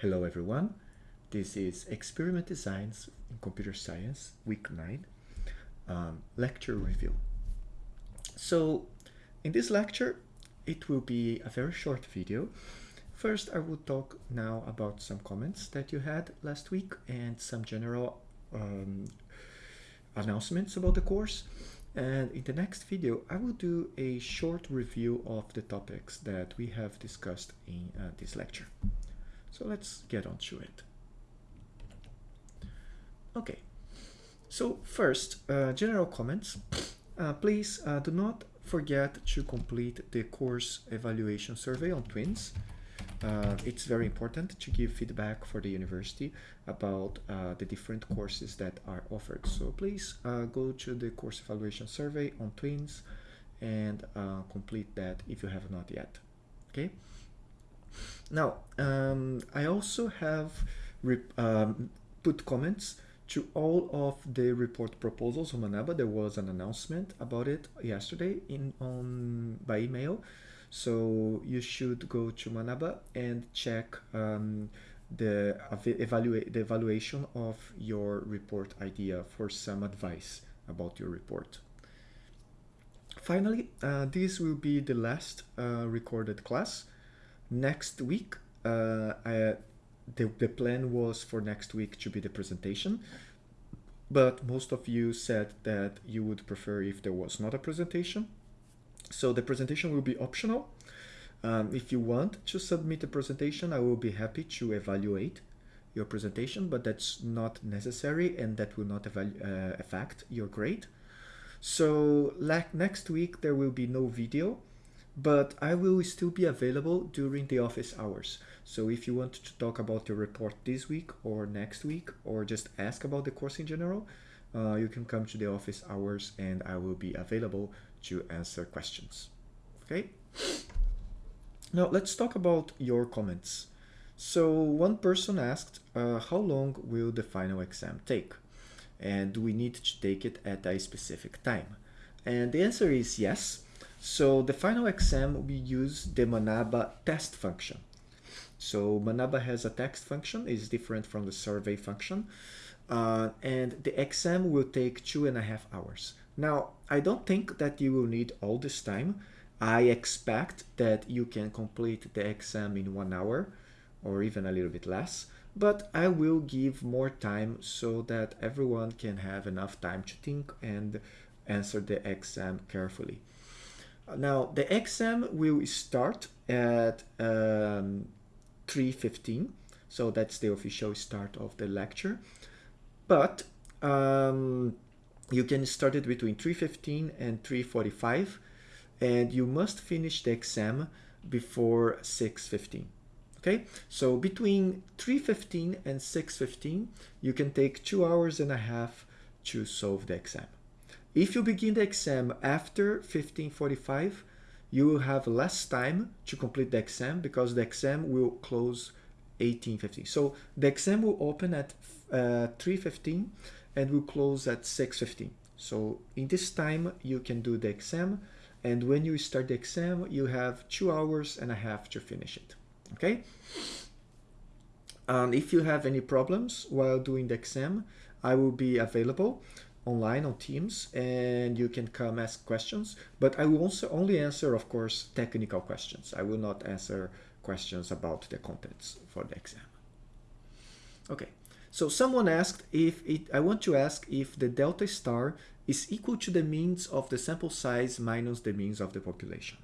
Hello everyone, this is Experiment Designs in Computer Science, Week 9, um, lecture review. So in this lecture, it will be a very short video. First, I will talk now about some comments that you had last week and some general um, announcements about the course. And in the next video, I will do a short review of the topics that we have discussed in uh, this lecture. So let's get on to it. Okay, so first, uh, general comments. Uh, please uh, do not forget to complete the course evaluation survey on twins. Uh, it's very important to give feedback for the university about uh, the different courses that are offered. So please uh, go to the course evaluation survey on twins and complete that if you have not yet. Okay. Now, um, I also have um, put comments to all of the report proposals on Manaba. There was an announcement about it yesterday in on by email. So you should go to Manaba and check um, the evaluate the evaluation of your report idea for some advice about your report. Finally, uh, this will be the last uh, recorded class next week uh, I, the, the plan was for next week to be the presentation but most of you said that you would prefer if there was not a presentation. So the presentation will be optional. Um, if you want to submit a presentation I will be happy to evaluate your presentation but that's not necessary and that will not uh, affect your grade. So like next week there will be no video but I will still be available during the office hours. So if you want to talk about your report this week or next week, or just ask about the course in general, uh, you can come to the office hours and I will be available to answer questions. Okay? Now let's talk about your comments. So one person asked, uh, how long will the final exam take? And do we need to take it at a specific time? And the answer is yes. So the final exam, we use the Manaba test function. So Manaba has a text function, is different from the survey function. Uh, and the exam will take two and a half hours. Now, I don't think that you will need all this time. I expect that you can complete the exam in one hour or even a little bit less, but I will give more time so that everyone can have enough time to think and answer the exam carefully. Now the exam will start at um, 3.15, so that's the official start of the lecture. But um, you can start it between 3.15 and 3.45 and you must finish the exam before 6.15. Okay, so between 3.15 and 6.15, you can take two hours and a half to solve the exam. If you begin the exam after 1545, you will have less time to complete the exam because the exam will close 1815. So the exam will open at uh, 3.15 and will close at 6.15. So in this time, you can do the exam. And when you start the exam, you have two hours and a half to finish it. Okay? And if you have any problems while doing the exam, I will be available online on Teams and you can come ask questions. But I will also only answer, of course, technical questions. I will not answer questions about the contents for the exam. Okay, so someone asked if it, I want to ask if the delta star is equal to the means of the sample size minus the means of the population.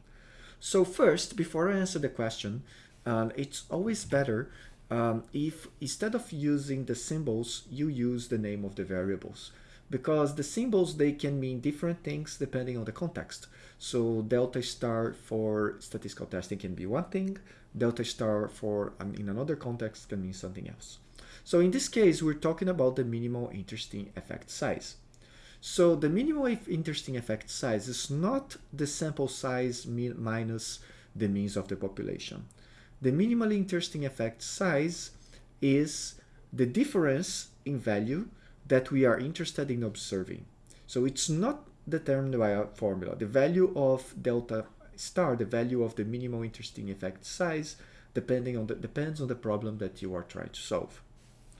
So first, before I answer the question, um, it's always better um, if instead of using the symbols, you use the name of the variables because the symbols, they can mean different things depending on the context. So delta star for statistical testing can be one thing, delta star for um, in another context can mean something else. So in this case, we're talking about the minimal interesting effect size. So the minimal interesting effect size is not the sample size minus the means of the population. The minimally interesting effect size is the difference in value that we are interested in observing. So it's not determined by a formula. The value of delta star, the value of the minimal interesting effect size, depending on the depends on the problem that you are trying to solve.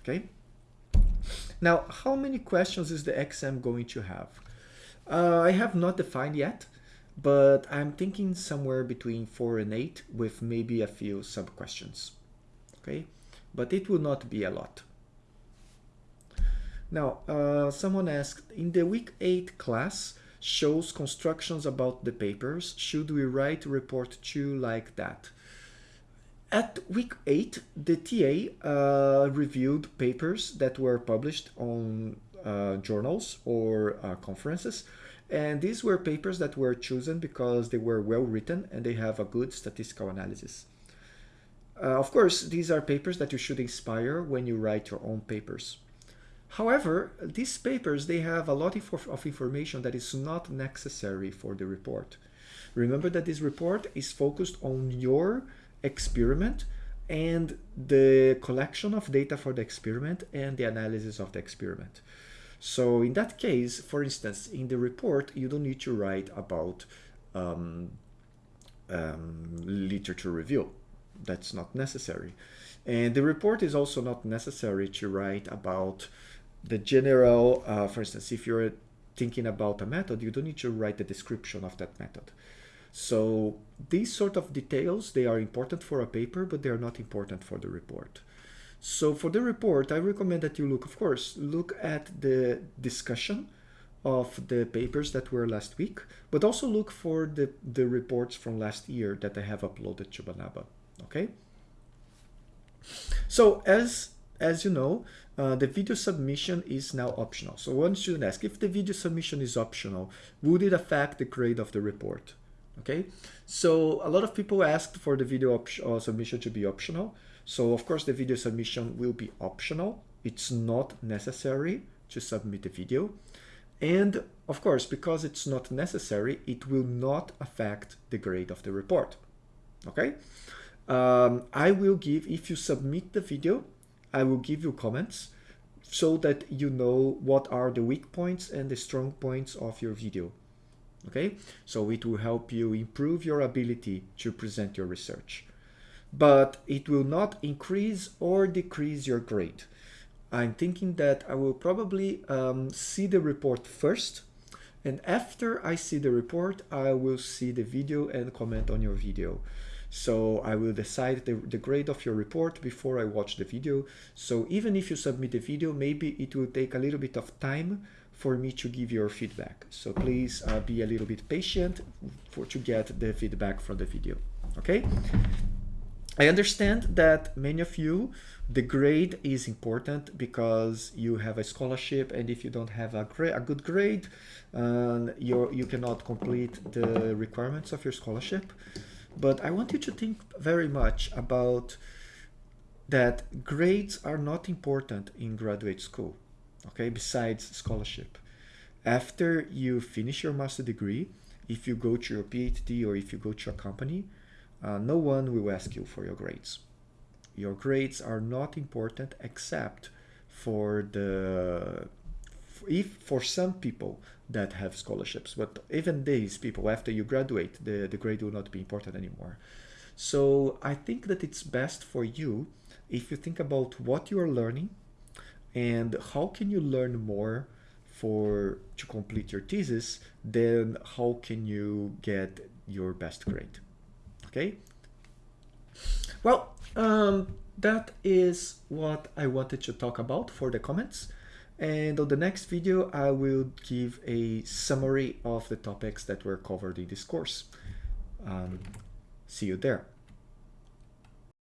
Okay. Now, how many questions is the exam going to have? Uh, I have not defined yet, but I'm thinking somewhere between four and eight with maybe a few sub questions. Okay, but it will not be a lot. Now, uh, someone asked, in the week 8 class shows constructions about the papers. Should we write report 2 like that? At week 8, the TA uh, reviewed papers that were published on uh, journals or uh, conferences. And these were papers that were chosen because they were well written and they have a good statistical analysis. Uh, of course, these are papers that you should inspire when you write your own papers. However, these papers, they have a lot of information that is not necessary for the report. Remember that this report is focused on your experiment and the collection of data for the experiment and the analysis of the experiment. So in that case, for instance, in the report, you don't need to write about um, um, literature review. That's not necessary. And the report is also not necessary to write about the general, uh, for instance, if you're thinking about a method, you don't need to write the description of that method. So these sort of details, they are important for a paper, but they are not important for the report. So for the report, I recommend that you look, of course, look at the discussion of the papers that were last week, but also look for the, the reports from last year that I have uploaded to Manaba, okay? So as, as you know, uh, the video submission is now optional. So one student ask if the video submission is optional, would it affect the grade of the report? Okay, so a lot of people asked for the video uh, submission to be optional. So of course the video submission will be optional. It's not necessary to submit the video. And of course, because it's not necessary, it will not affect the grade of the report. Okay, um, I will give, if you submit the video, I will give you comments so that you know what are the weak points and the strong points of your video. Okay, so it will help you improve your ability to present your research. But it will not increase or decrease your grade. I'm thinking that I will probably um, see the report first and after I see the report, I will see the video and comment on your video. So I will decide the, the grade of your report before I watch the video. So even if you submit the video, maybe it will take a little bit of time for me to give your feedback. So please uh, be a little bit patient for to get the feedback from the video. Okay. I understand that many of you, the grade is important because you have a scholarship and if you don't have a, a good grade, uh, you you cannot complete the requirements of your scholarship. But I want you to think very much about that grades are not important in graduate school, okay, besides scholarship. After you finish your master degree, if you go to your PhD or if you go to a company, uh, no one will ask you for your grades. Your grades are not important except for the if for some people that have scholarships. But even these people, after you graduate, the, the grade will not be important anymore. So I think that it's best for you if you think about what you are learning and how can you learn more for to complete your thesis, then how can you get your best grade? Okay. Well, um, that is what I wanted to talk about for the comments. And on the next video, I will give a summary of the topics that were covered in this course. Um, see you there.